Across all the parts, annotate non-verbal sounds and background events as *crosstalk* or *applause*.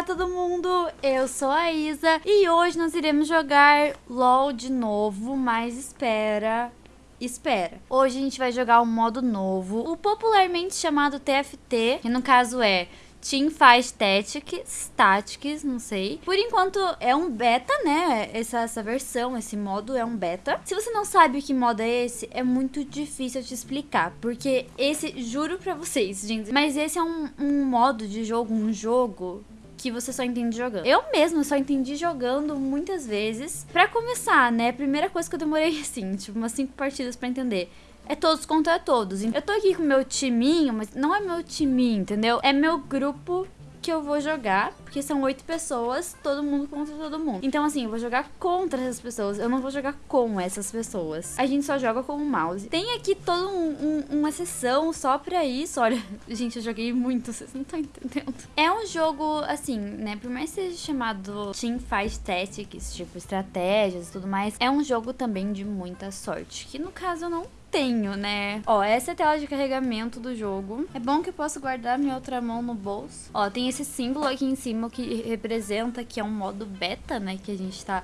Olá todo mundo, eu sou a Isa e hoje nós iremos jogar LOL de novo, mas espera, espera. Hoje a gente vai jogar um modo novo, o popularmente chamado TFT, que no caso é Team Fight Tactics, Tactics, não sei. Por enquanto é um beta, né? Essa, essa versão, esse modo é um beta. Se você não sabe que modo é esse, é muito difícil te explicar. Porque esse, juro pra vocês, gente, mas esse é um, um modo de jogo, um jogo que você só entende jogando. Eu mesmo só entendi jogando muitas vezes. Pra começar, né? Primeira coisa que eu demorei, *laughs* assim, tipo, umas cinco partidas pra entender é todos contra todos. Eu tô aqui com meu timinho, mas não é meu timinho, entendeu? É meu grupo que eu vou jogar, porque são oito pessoas, todo mundo contra todo mundo. Então, assim, eu vou jogar contra essas pessoas, eu não vou jogar com essas pessoas. A gente só joga com o mouse. Tem aqui toda um, um, uma sessão só pra isso. Olha, *laughs* gente, eu joguei muito, vocês não estão entendendo. É um jogo, assim, né, por mais que seja chamado Team Fight Tactics, tipo, estratégias e tudo mais, é um jogo também de muita sorte, que no caso eu não tenho, né? Ó, essa é a tela de carregamento do jogo. É bom que eu posso guardar minha outra mão no bolso. Ó, tem esse símbolo aqui em cima que representa que é um modo beta, né? Que a gente tá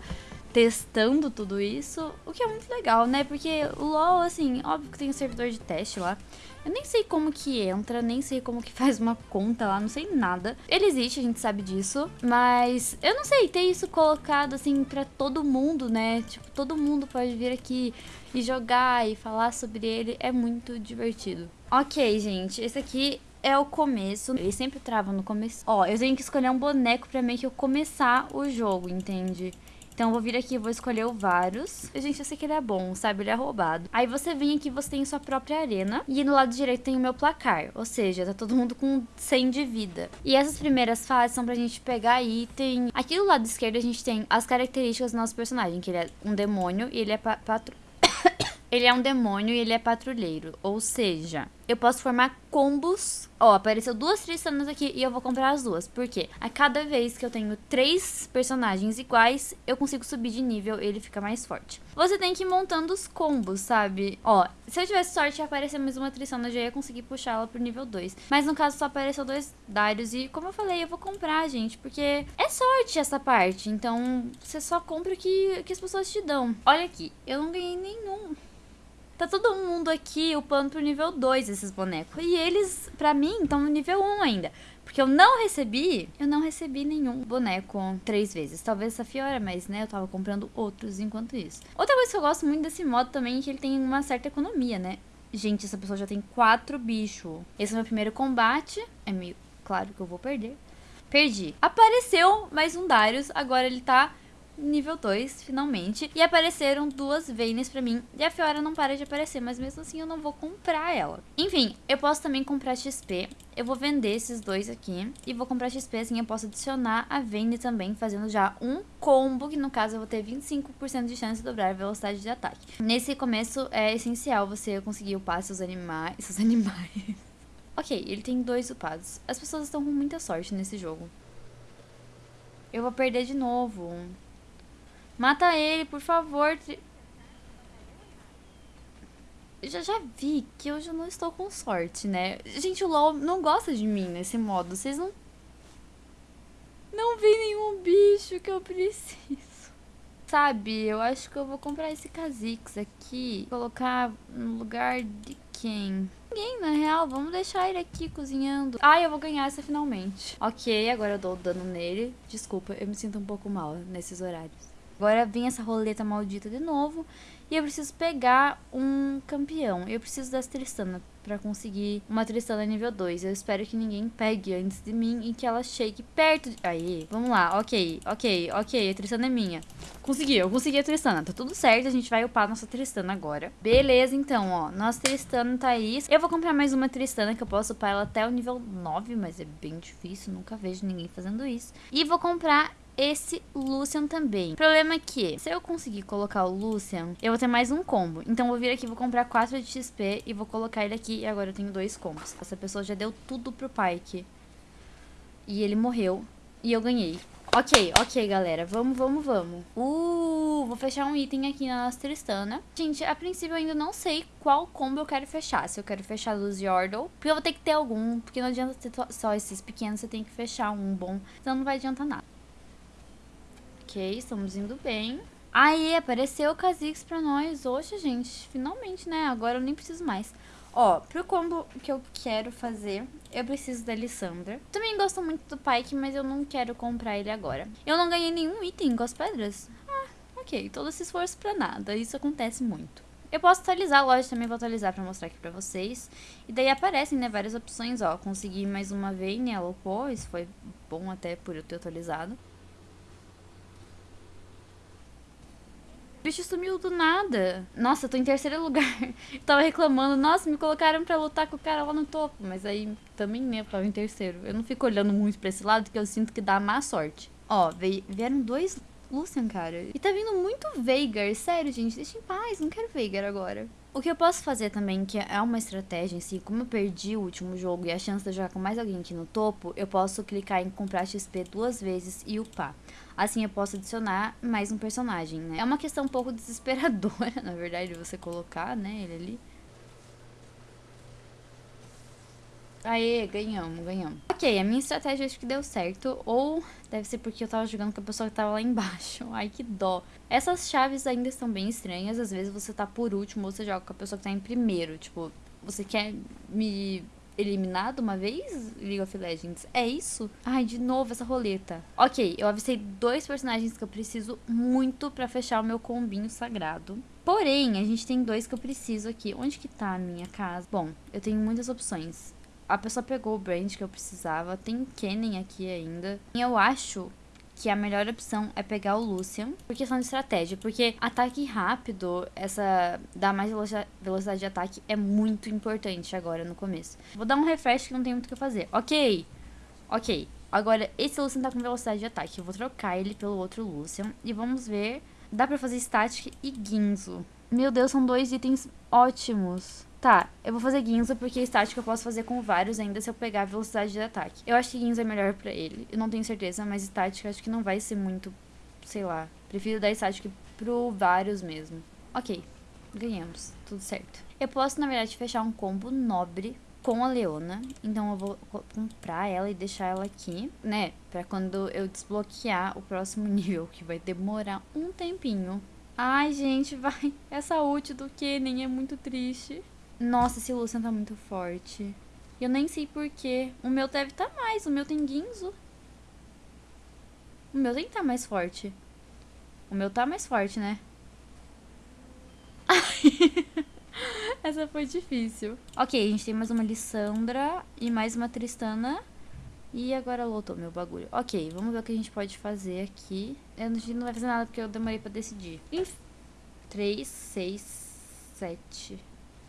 testando tudo isso, o que é muito legal, né? Porque o LoL, assim, óbvio que tem um servidor de teste lá. Eu nem sei como que entra, nem sei como que *laughs* faz uma conta lá, não sei nada. Ele existe, a gente sabe disso, mas eu não sei, ter isso colocado assim pra todo mundo, né? Tipo, todo mundo pode vir aqui e jogar e falar sobre ele, é muito divertido. Ok, gente, esse aqui é o começo. Ele sempre trava no começo. Ó, eu tenho que escolher um boneco pra meio que eu começar o jogo, entende? Então eu vou vir aqui, vou escolher o Varus. Gente, eu sei que ele é bom, sabe? Ele é roubado. Aí você vem aqui, você tem sua própria arena. E no lado direito tem o meu placar. Ou seja, tá todo mundo com 100 de vida. E essas primeiras fases são pra gente pegar item. Aqui do lado esquerdo a gente tem as características do nosso personagem. Que ele é um demônio e ele é patro... *coughs* Ele é um demônio e ele é patrulheiro. Ou seja, eu posso formar combos. Ó, apareceu duas Tristanas aqui e eu vou comprar as duas. Por quê? A cada vez que eu tenho três personagens iguais, eu consigo subir de nível e ele fica mais forte. Você tem que ir montando os combos, sabe? Ó, se eu tivesse sorte e aparecer mais uma Tristana, eu já ia conseguir puxar ela pro nível 2. Mas no caso só apareceu dois Darius e, como eu falei, eu vou comprar, gente. Porque é sorte essa parte. Então, você só compra o que, que as pessoas te dão. Olha aqui, eu não ganhei nenhum Tá todo mundo aqui upando pro nível 2 esses bonecos. E eles, pra mim, estão no nível 1 ainda. Porque eu não recebi, eu não recebi nenhum boneco três vezes. Talvez essa Fiora, mas né, eu tava comprando outros enquanto isso. Outra coisa que eu gosto muito desse modo também é que ele tem uma certa economia, né? Gente, essa pessoa já tem quatro bichos. Esse é o meu primeiro combate. É meio claro que eu vou perder. Perdi. Apareceu mais um Darius. Agora ele tá nível 2, finalmente. E apareceram duas Vaynes pra mim. E a Fiora não para de aparecer, mas mesmo assim eu não vou comprar ela. Enfim, eu posso também comprar XP. Eu vou vender esses dois aqui. E vou comprar XP, assim eu posso adicionar a Vayne também, fazendo já um combo, que no caso eu vou ter 25% de chance de dobrar a velocidade de ataque. Nesse começo é essencial você conseguir upar seus animais... *laughs* Seus animais... ok, ele tem dois upados. As pessoas estão com muita sorte nesse jogo. Eu vou perder de novo. Mata ele, por favor. Eu já, já vi que hoje eu não estou com sorte, né? Gente, o LoL não gosta de mim nesse modo. Vocês não... Não vi nenhum bicho que eu preciso. Sabe, eu acho que eu vou comprar esse Kha'Zix aqui. Colocar no lugar de quem? Ninguém, na real. Vamos deixar ele aqui cozinhando. Ah, eu vou ganhar essa finalmente. Ok, agora eu dou dano nele. Desculpa, eu me sinto um pouco mal nesses horários. Agora vem essa roleta maldita de novo. E eu preciso pegar um campeão. Eu preciso das Tristana pra conseguir uma Tristana nível 2. Eu espero que ninguém pegue antes de mim e que ela chegue perto de... Aí, vamos lá. Ok, ok, ok. A Tristana é minha. Consegui, eu consegui a Tristana. Tá tudo certo, a gente vai upar nossa Tristana agora. Beleza, então, ó. Nossa Tristana tá aí. Eu vou comprar mais uma Tristana que eu posso upar ela até o nível 9, mas é bem difícil. Nunca vejo ninguém fazendo isso. E vou comprar esse Lucian também. O problema é que, se eu conseguir colocar o Lucian, eu vou ter mais um combo. Então, eu vou vir aqui, vou comprar 4 de XP e vou colocar ele aqui. E agora eu tenho dois combos. Essa pessoa já deu tudo pro Pyke. E ele morreu. E eu ganhei. Ok, ok, galera. Vamos, vamos, vamos. Uh! Vou fechar um item aqui na nossa Tristana. Gente, a princípio eu ainda não sei qual combo eu quero fechar. Se eu quero fechar Luz Yordle. Porque eu vou ter que ter algum. Porque não adianta ter só esses pequenos. Você tem que fechar um bom. Senão não vai adiantar nada. Ok, estamos indo bem. Aí, apareceu o Kha'Zix pra nós. Hoje, gente, finalmente, né? Agora eu nem preciso mais. Ó, pro combo que eu quero fazer, eu preciso da Lissandra. Também gosto muito do Pike, mas eu não quero comprar ele agora. Eu não ganhei nenhum item com as pedras. Ah, ok. Todo esse esforço pra nada. Isso acontece muito. Eu posso atualizar a loja também, vou atualizar pra mostrar aqui pra vocês. E daí aparecem, né, várias opções, ó. Consegui mais uma Vayne, ela upou, isso foi bom até por eu ter atualizado. Bicho sumiu do nada. Nossa, eu tô em terceiro lugar. Eu *laughs* tava reclamando, nossa, me colocaram pra lutar com o cara lá no topo. Mas aí também, né, eu tava em terceiro. Eu não fico olhando muito pra esse lado, porque eu sinto que dá má sorte. Ó, vieram dois Lucian, cara. E tá vindo muito Veigar. Sério, gente, deixa em paz. Não quero Veigar agora. O que eu posso fazer também, que é uma estratégia em si, como eu perdi o último jogo e a chance de jogar com mais alguém aqui no topo, eu posso clicar em comprar XP duas vezes e upar. Assim eu posso adicionar mais um personagem, né? É uma questão um pouco desesperadora, *laughs* na verdade, você colocar, né, ele ali. Aê, ganhamos, ganhamos. Ok, a minha estratégia acho que deu certo. Ou deve ser porque eu tava jogando com a pessoa que tava lá embaixo. *laughs* Ai, que dó. Essas chaves ainda estão bem estranhas. Às vezes você tá por último ou você joga com a pessoa que tá em primeiro. Tipo, você quer me eliminar de uma vez, League of Legends? É isso? Ai, de novo essa roleta. Ok, eu avistei dois personagens que eu preciso muito pra fechar o meu combinho sagrado. Porém, a gente tem dois que eu preciso aqui. Onde que tá a minha casa? Bom, eu tenho muitas opções a pessoa pegou o brand que eu precisava. Tem Kennen aqui ainda. E eu acho que a melhor opção é pegar o Lucian, por questão de estratégia, porque ataque rápido, essa dar mais velocidade de ataque é muito importante agora no começo. Vou dar um refresh que não tem muito o que fazer. Ok, ok. Agora, esse Lucian tá com velocidade de ataque, eu vou trocar ele pelo outro Lucian e vamos ver. Dá pra fazer Static e Ginzo. Meu Deus, são dois itens ótimos. Tá, eu vou fazer Ginza porque estática eu posso fazer com vários ainda se eu pegar a velocidade de ataque. Eu acho que Ginza é melhor pra ele. Eu não tenho certeza, mas estática acho que não vai ser muito, sei lá. Prefiro dar estática pro vários mesmo. Ok, ganhamos. Tudo certo. Eu posso, na verdade, fechar um combo nobre com a Leona. Então eu vou comprar ela e deixar ela aqui, né? Pra quando eu desbloquear o próximo *laughs* nível, que vai demorar um tempinho. Ai, gente, vai. Essa ult do Kennen é muito triste. Nossa, esse Lucian tá muito forte. Eu nem sei porquê. O meu deve tá mais. O meu tem Ginzo. O meu tem que tá mais forte. O meu tá mais forte, né? *laughs* Essa foi difícil. Ok, a gente tem mais uma Lissandra e mais uma Tristana. E agora lotou meu bagulho. Ok, vamos ver o que a gente pode fazer aqui. Eu não, não vai fazer nada porque eu demorei pra decidir. 3, 6, 7...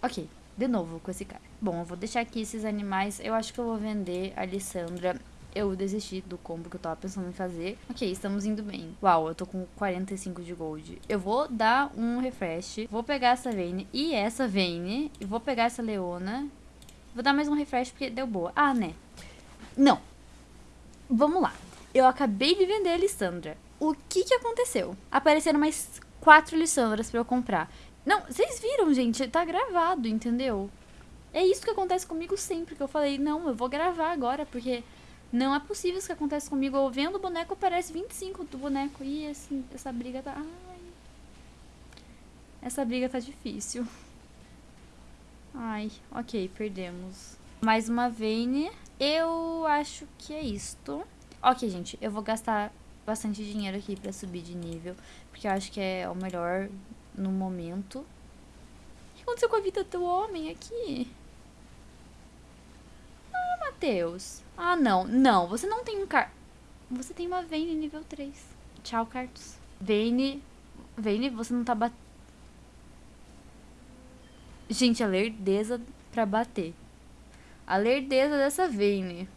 Ok, de novo com esse cara. Bom, eu vou deixar aqui esses animais. Eu acho que eu vou vender a Alessandra. Eu desisti do combo que eu tava pensando em fazer. Ok, estamos indo bem. Uau, eu tô com 45 de gold. Eu vou dar um refresh. Vou pegar essa Vayne e essa Vayne. E vou pegar essa Leona. Vou dar mais um refresh porque deu boa. Ah, né? Não. Vamos lá. Eu acabei de vender a Alessandra. O que que aconteceu? Apareceram mais quatro Lissandras pra eu comprar. Não, vocês viram, gente? Tá gravado, entendeu? É isso que acontece comigo sempre, que eu falei, não, eu vou gravar agora, porque não é possível isso que acontece comigo. Eu vendo o boneco, aparece 25 do boneco. E essa briga tá... Ai. Essa briga tá difícil. Ai, ok, perdemos. Mais uma Vayne. Eu acho que é isto. Ok, gente, eu vou gastar bastante dinheiro aqui pra subir de nível. Porque eu acho que é o melhor no momento. O que aconteceu com a vida do homem aqui? Ah, Matheus. Ah, não. Não, você não tem um car... Você tem uma Vayne nível 3. Tchau, Cartus. Vayne... Vayne, você não tá batendo... Gente, a lerdeza pra bater. A lerdeza dessa Vayne.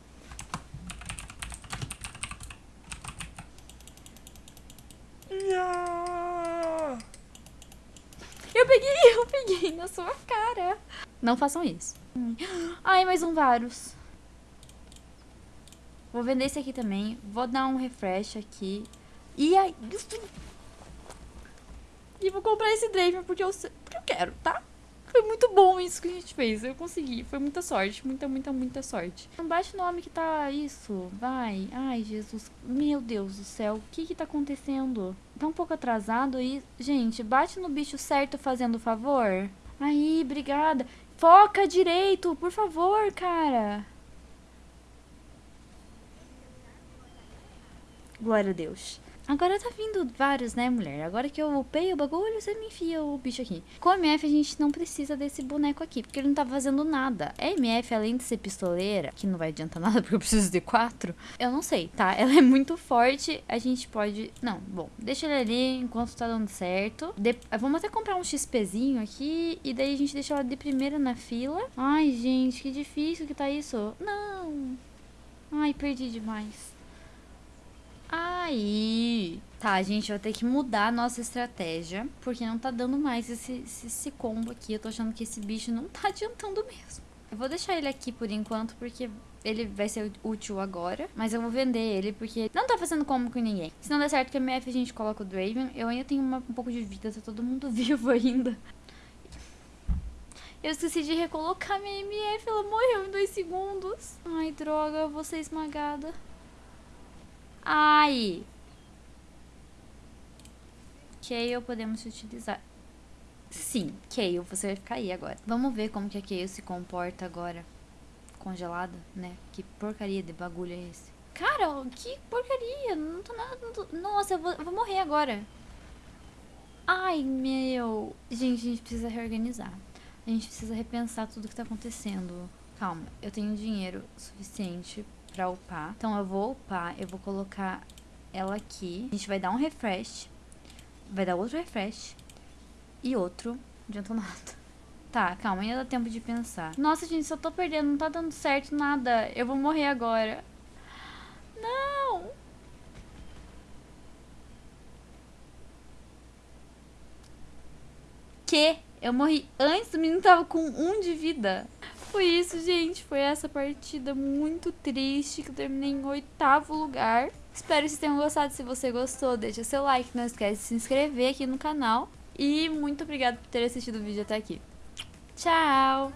Eu peguei, eu peguei na sua cara. Não façam isso. Ai, mais um Varus. Vou vender esse aqui também. Vou dar um refresh aqui. E aí... E vou comprar esse Draven porque eu, porque eu quero, tá? Foi muito bom isso que a gente fez. Eu consegui. Foi muita sorte. Muita, muita, muita sorte. Não bate no homem que tá isso. Vai. Ai, Jesus. Meu Deus do céu. O que que tá acontecendo? Tá um pouco atrasado aí. Gente, bate no bicho certo fazendo favor. Aí, obrigada. Foca direito, por favor, cara. Glória a Deus. Agora tá vindo vários, né, mulher? Agora que eu upei o bagulho, você me enfia o bicho aqui. Com MF, a gente não precisa desse boneco aqui, porque ele não tá fazendo nada. A MF, além de ser pistoleira, que não vai adiantar *laughs* nada porque eu preciso de quatro, eu não sei, tá? Ela é muito forte, a gente pode... Não, bom, deixa ele ali enquanto tá dando certo. De... Vamos até comprar um XPzinho aqui, e daí a gente deixa ela de primeira na fila. Ai, gente, que difícil que tá isso. Não! Ai, perdi demais. Aí, tá, gente vai ter que mudar a nossa estratégia, porque não tá dando mais esse, esse, esse, combo aqui. Eu tô achando que esse bicho não tá adiantando mesmo. Eu vou deixar ele aqui por enquanto, porque ele vai ser útil agora. Mas eu vou vender ele, porque não tá fazendo combo com ninguém. Se não der certo com a MF, a gente coloca o Draven. Eu ainda tenho uma, um pouco de vida, tá todo mundo *laughs* vivo ainda. Eu esqueci de recolocar minha MF, ela morreu em dois segundos. Ai, droga, eu vou ser esmagada. Ai. Kayle podemos utilizar. Sim, Kayle, você vai ficar aí agora. Vamos ver como que a Kayle se comporta agora. Congelada, né? Que porcaria de bagulho é esse? Cara, que porcaria. Não tô nada... Não tô... Nossa, eu vou, eu vou morrer agora. Ai, meu... Gente, a gente precisa reorganizar. A gente precisa repensar tudo que tá acontecendo. Calma, eu tenho dinheiro suficiente pra upar. Então eu vou upar, eu vou colocar ela aqui. A gente vai dar um refresh. Vai dar outro refresh. E outro. Adiantou nada. *laughs* Tá, calma, ainda dá tempo de pensar. Nossa, gente, eu tô perdendo, não tá dando certo nada. Eu vou morrer agora. Não! Que? Eu morri antes do menino tava com um de vida. Foi isso, gente. Foi essa partida muito triste que eu terminei em oitavo lugar. Espero que vocês tenham gostado. Se você gostou, deixa seu like. Não esquece de se inscrever aqui no canal. E muito obrigada por ter assistido o vídeo até aqui. Tchau!